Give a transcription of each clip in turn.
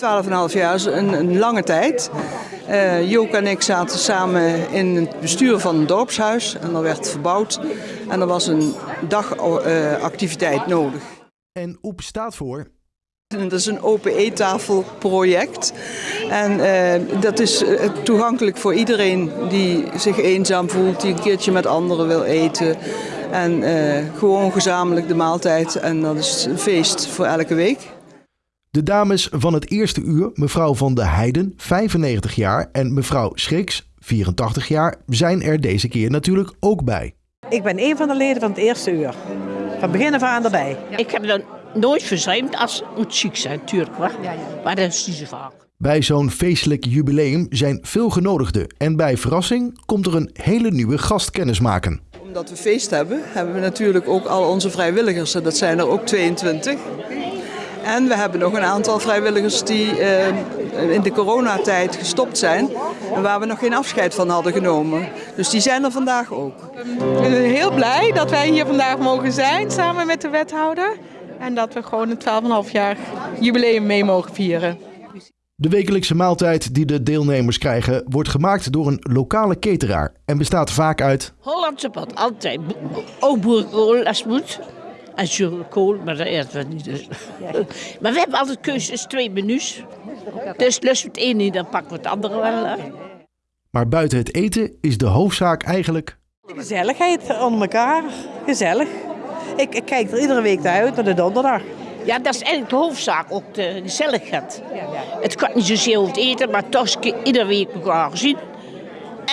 12,5 jaar is een, een lange tijd. Uh, Jook en ik zaten samen in het bestuur van een dorpshuis en dat werd verbouwd. En er was een dagactiviteit uh, nodig. En OEP staat voor? Dat is een open eettafelproject. En uh, dat is toegankelijk voor iedereen die zich eenzaam voelt, die een keertje met anderen wil eten. En gewoon gezamenlijk de maaltijd. En dat is een feest voor elke week. De dames van het eerste uur, mevrouw van de Heiden, 95 jaar, en mevrouw Schriks, 84 jaar, zijn er deze keer natuurlijk ook bij. Ik ben een van de leden van het eerste uur. Van begin af aan erbij. Ja. Ik heb dan nooit verzuimd als het moet ziek zijn, natuurlijk. Ja, ja. Maar dat is niet zo vaak. Bij zo'n feestelijk jubileum zijn veel genodigden. En bij verrassing komt er een hele nieuwe gast kennismaken. Omdat we feest hebben, hebben we natuurlijk ook al onze vrijwilligers. En dat zijn er ook 22. En we hebben nog een aantal vrijwilligers die uh, in de coronatijd gestopt zijn en waar we nog geen afscheid van hadden genomen. Dus die zijn er vandaag ook. Ik ben heel blij dat wij hier vandaag mogen zijn samen met de wethouder. En dat we gewoon een 12,5 jaar jubileum mee mogen vieren. De wekelijkse maaltijd die de deelnemers krijgen wordt gemaakt door een lokale cateraar en bestaat vaak uit... Hollandse pad, altijd. Ook boerenkool als het moet. En zuurkool, maar dat eten we niet. Dus. maar we hebben altijd keuzes, twee menus. Dus lust het een niet, dan pakken we het andere wel. Hè. Maar buiten het eten is de hoofdzaak eigenlijk... Gezelligheid onder elkaar. Gezellig. Ik, ik kijk er iedere week naar uit, naar de donderdag. Ja, dat is eigenlijk de hoofdzaak, ook de gezelligheid. Het kan niet zozeer over het eten, maar toch iedere week elkaar zien.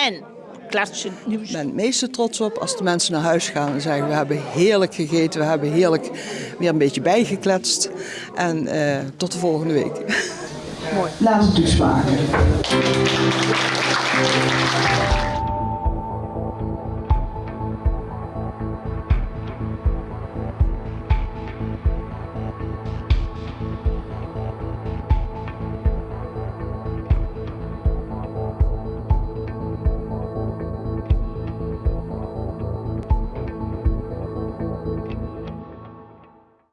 En klatsen. Ik ben het meeste trots op als de mensen naar huis gaan en zeggen we hebben heerlijk gegeten, we hebben heerlijk weer een beetje bijgekletst. En uh, tot de volgende week. Mooi. Laat het dus maken.